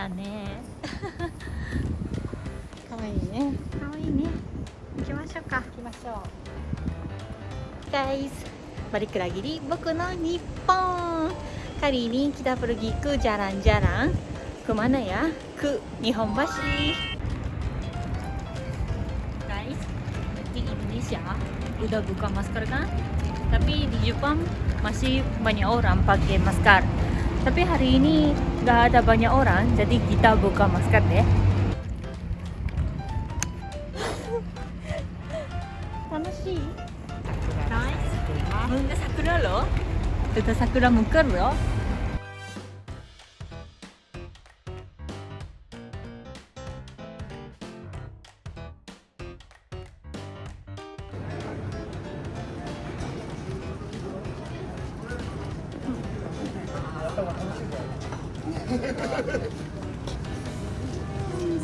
しゃれだねかわいいねかわいいね行きましょうか行きましょ guys balik lagi di Boku no Nippon kali ini kita pergi ke jalan-jalan kemana ya ke Nihonbashi guys di Indonesia udah buka masker kan tapi di Jepang masih banyak orang pakai masker tapi hari ini nggak ada banyak orang jadi kita buka masker deh ya. Sakura lo? Udah sakura mungkin loh.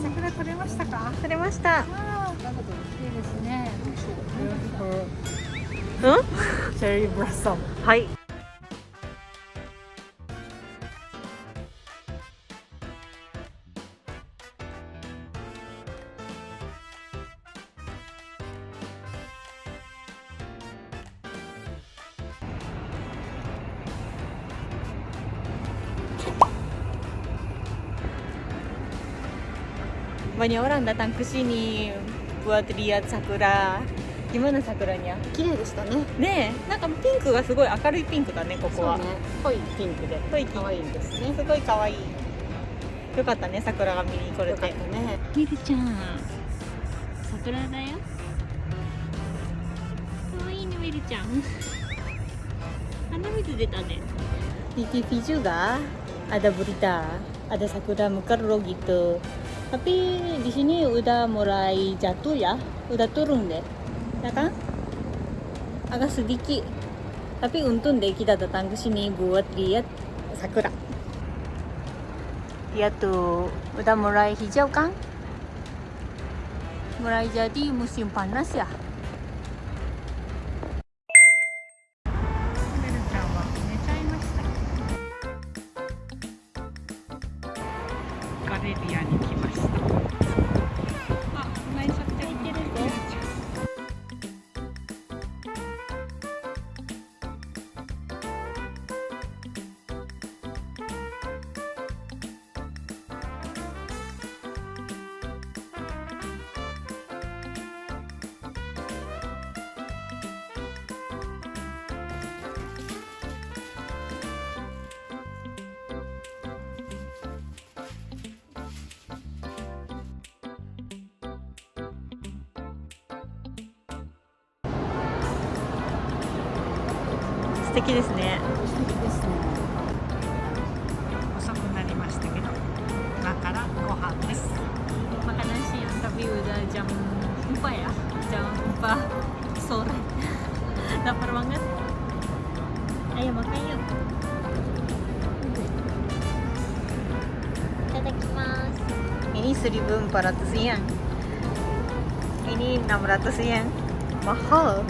桜取れましたか？取れました。いいですねうんチェリーブラッサムはい banyak orang datang ke sini buat lihat sakura. Gimana sakuranya? 綺麗でしたね。ねえ。なんかピンクがすごい明るいピンクだねここは、そうね。濃いピンクで。濃いピンク。可愛いですね。すごい可愛い。よかったね桜が見に来れよかってたね。みるちゃん。桜だよ。可愛いねみるちゃん。鼻水出たね。di TV juga ada berita ada sakura mekar gitu tapi di sini udah mulai jatuh ya. Udah turun deh. Ya kan? Agak sedikit. Tapi untung deh kita datang ke sini buat lihat sakura. Lihat tuh. Udah mulai hijau kan mulai jadi musim panas ya ガレリアに来ました。敵ですね遅くなりましたけど今からご飯ですマカナシアンタビューだじゃんパやじゃんパそうだ lapar banget ayo makan yuk いただきます ini seribu empat ratus yen ini enam ratus yen mahal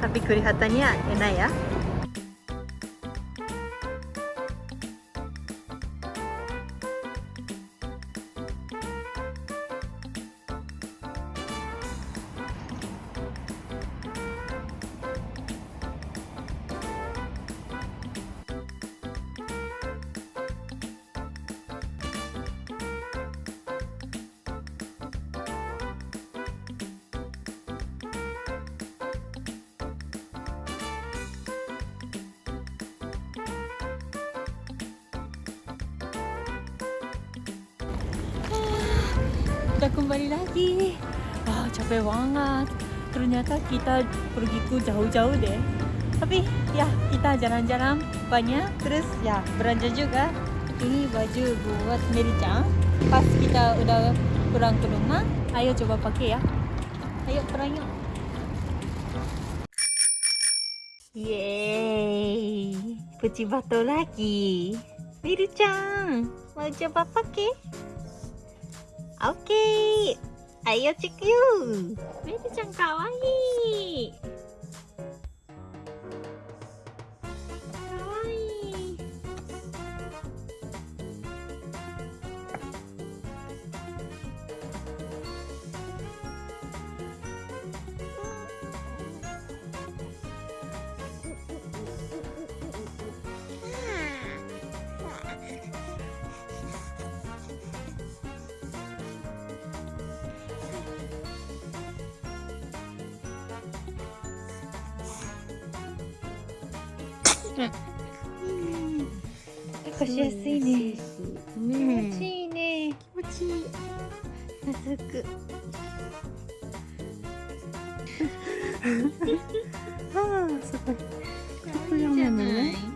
カピクリハタニアエナヤ udah kembali lagi. Wah capek banget. Ternyata kita pergi ke jauh-jauh deh. Tapi ya kita jalan-jalan banyak. Terus ya belanja juga. Ini baju buat Meri-chan pas kita udah pulang ke rumah ayo coba pakai ya. Ayo pulang yuk. Yeay, puji batu lagi. Miru-chan, mau coba pakai? Oke, ayo cek yuk. Miru-chan kawaii. 抱っこしやすいね。気持ちいいね。気持ちいい。懐く。ああ、すごい。里山のね。